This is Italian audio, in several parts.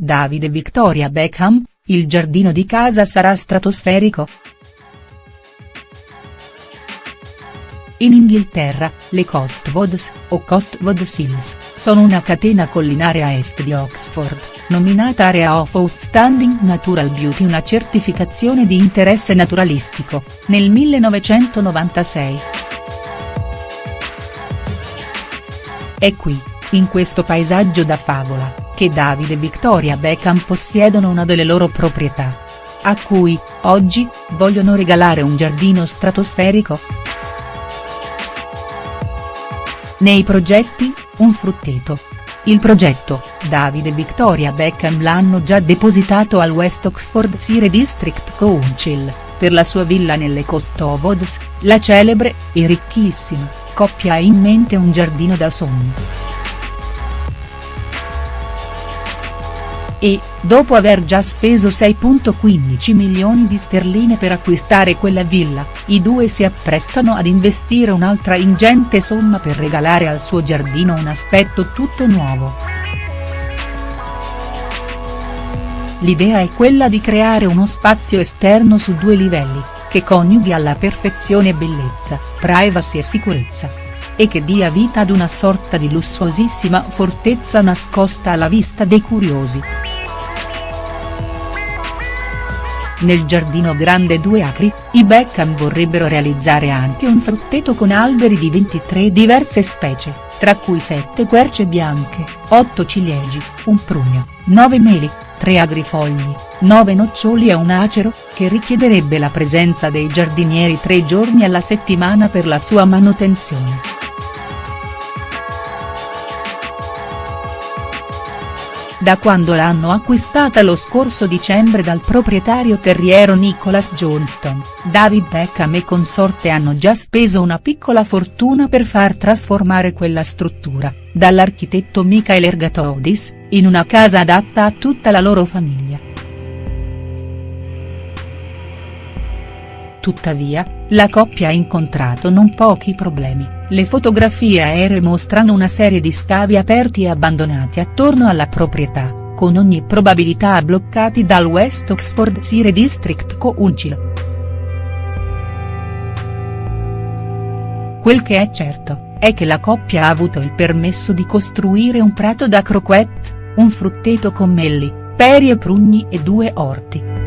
Davide Victoria Beckham, il giardino di casa sarà stratosferico?. In Inghilterra, le Cotswolds, o Cotswold Hills, sono una catena collinare a est di Oxford, nominata Area of Outstanding Natural Beauty una certificazione di interesse naturalistico, nel 1996. È qui, in questo paesaggio da favola, che Davide e Victoria Beckham possiedono una delle loro proprietà. A cui, oggi, vogliono regalare un giardino stratosferico?. Nei progetti, un frutteto. Il progetto, Davide e Victoria Beckham l'hanno già depositato al West Oxfordshire District Council, per la sua villa nelle Cotswolds, la celebre, e ricchissima, coppia ha in mente un giardino da sogno. E, dopo aver già speso 6.15 milioni di sterline per acquistare quella villa, i due si apprestano ad investire un'altra ingente somma per regalare al suo giardino un aspetto tutto nuovo. L'idea è quella di creare uno spazio esterno su due livelli, che coniughi alla perfezione bellezza, privacy e sicurezza. E che dia vita ad una sorta di lussuosissima fortezza nascosta alla vista dei curiosi. Nel giardino grande due acri, i Beckham vorrebbero realizzare anche un frutteto con alberi di 23 diverse specie, tra cui 7 querce bianche, 8 ciliegi, un prugno, 9 meli, 3 agrifogli, 9 noccioli e un acero, che richiederebbe la presenza dei giardinieri tre giorni alla settimana per la sua manutenzione. Da quando l'hanno acquistata lo scorso dicembre dal proprietario terriero Nicholas Johnston, David Beckham e consorte hanno già speso una piccola fortuna per far trasformare quella struttura, dall'architetto Michael Ergatodis, in una casa adatta a tutta la loro famiglia. Tuttavia, la coppia ha incontrato non pochi problemi. Le fotografie aeree mostrano una serie di scavi aperti e abbandonati attorno alla proprietà, con ogni probabilità bloccati dal West Oxfordshire District Council. Quel che è certo, è che la coppia ha avuto il permesso di costruire un prato da croquette, un frutteto con melli, peri e prugni e due orti.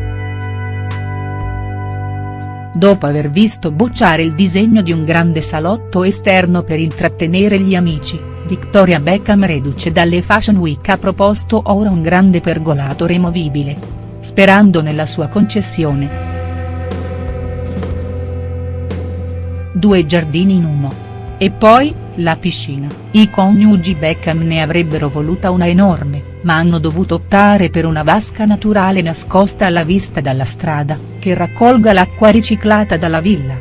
Dopo aver visto bocciare il disegno di un grande salotto esterno per intrattenere gli amici, Victoria Beckham reduce dalle Fashion Week ha proposto ora un grande pergolato removibile. Sperando nella sua concessione. Due giardini in uno. E poi, la piscina, i coniugi Beckham ne avrebbero voluta una enorme, ma hanno dovuto optare per una vasca naturale nascosta alla vista dalla strada, che raccolga l'acqua riciclata dalla villa.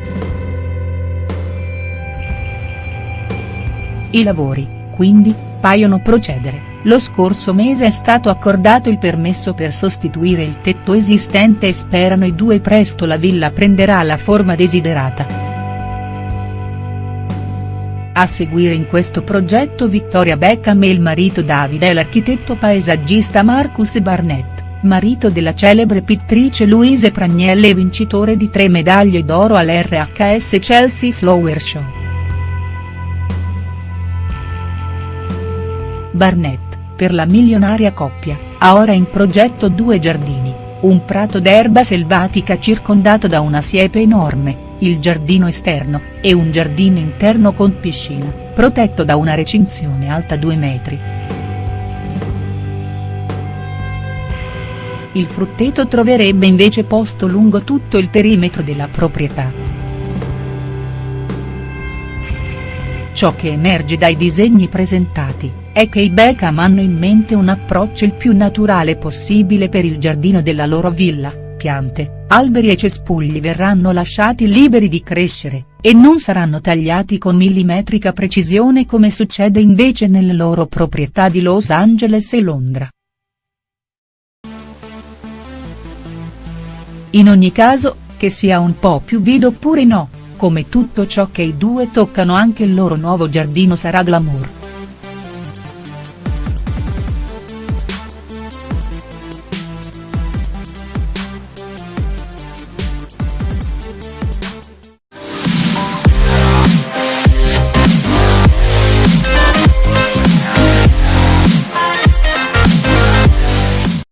I lavori, quindi, paiono procedere, lo scorso mese è stato accordato il permesso per sostituire il tetto esistente e sperano i due presto la villa prenderà la forma desiderata. A seguire in questo progetto Victoria Beckham e il marito Davide e l'architetto paesaggista Marcus Barnett, marito della celebre pittrice Louise Pragnelle e vincitore di tre medaglie d'oro all'RHS Chelsea Flower Show. Barnett, per la milionaria coppia, ha ora in progetto due giardini, un prato d'erba selvatica circondato da una siepe enorme, il giardino esterno, e un giardino interno con piscina, protetto da una recinzione alta 2 metri. Il frutteto troverebbe invece posto lungo tutto il perimetro della proprietà. Ciò che emerge dai disegni presentati, è che i Beckham hanno in mente un approccio il più naturale possibile per il giardino della loro villa, piante, alberi e cespugli verranno lasciati liberi di crescere, e non saranno tagliati con millimetrica precisione come succede invece nelle loro proprietà di Los Angeles e Londra. In ogni caso, che sia un po' più vido oppure no, come tutto ciò che i due toccano anche il loro nuovo giardino sarà glamour.